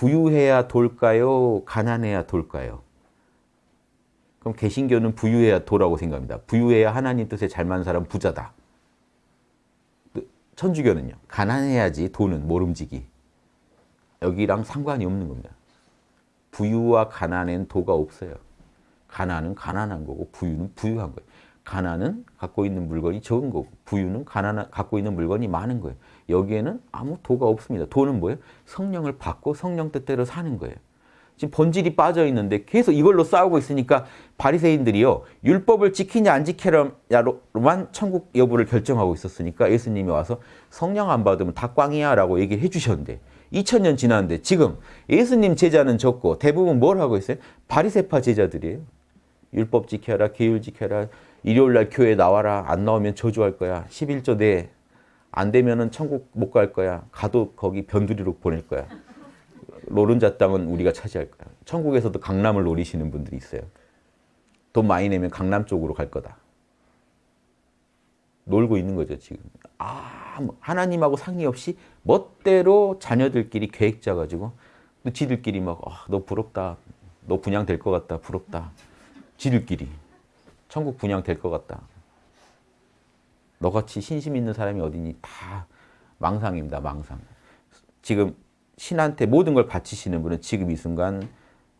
부유해야 돌까요? 가난해야 돌까요? 그럼 개신교는 부유해야 도라고 생각합니다. 부유해야 하나님 뜻에 잘 맞는 사람 부자다. 천주교는요. 가난해야지 돈은 모름지기. 여기랑 상관이 없는 겁니다. 부유와 가난엔 도가 없어요. 가난은 가난한 거고 부유는 부유한 거예요. 가난은 갖고 있는 물건이 적은 거고 부유는 가난 갖고 있는 물건이 많은 거예요. 여기에는 아무 도가 없습니다. 도는 뭐예요? 성령을 받고 성령 뜻대로 사는 거예요. 지금 본질이 빠져 있는데 계속 이걸로 싸우고 있으니까 바리새인들이요 율법을 지키냐 안 지키냐로만 천국 여부를 결정하고 있었으니까 예수님이 와서 성령 안 받으면 다 꽝이야 라고 얘기를 해주셨는데 2000년 지났는데 지금 예수님 제자는 적고 대부분 뭘 하고 있어요? 바리새파 제자들이에요. 율법 지켜라, 계율 지켜라, 일요일 날 교회 나와라, 안 나오면 저주할 거야, 11조 내, 안 되면 은 천국 못 갈 거야, 가도 거기 변두리로 보낼 거야. 노른자 땅은 우리가 차지할 거야. 천국에서도 강남을 노리시는 분들이 있어요. 돈 많이 내면 강남 쪽으로 갈 거다. 놀고 있는 거죠, 지금. 아, 하나님하고 상의 없이 멋대로 자녀들끼리 계획 짜가지고 또 지들끼리 막, 아, 너 부럽다. 너 분양될 것 같다. 부럽다. 지들끼리. 천국 분양될 것 같다. 너같이 신심 있는 사람이 어디니? 다 망상입니다, 망상. 지금 신한테 모든 걸 바치시는 분은 지금 이 순간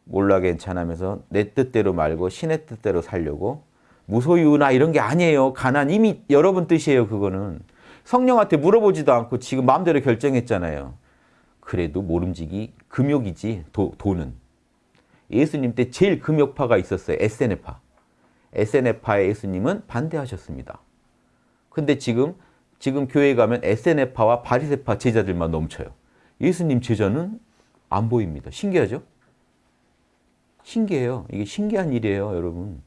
몰라 괜찮으면서 내 뜻대로 말고 신의 뜻대로 살려고 무소유나 이런 게 아니에요. 가난 이미 여러분 뜻이에요. 그거는. 성령한테 물어보지도 않고 지금 마음대로 결정했잖아요. 그래도 모름지기 금욕이지 도, 돈은. 예수님 때 제일 금욕파가 있었어요. 에세네파. 에세네파의 예수님은 반대하셨습니다. 근데 지금 지금 교회 가면 에세네파와 바리세파 제자들만 넘쳐요. 예수님 제자는 안 보입니다. 신기하죠? 신기해요. 이게 신기한 일이에요, 여러분.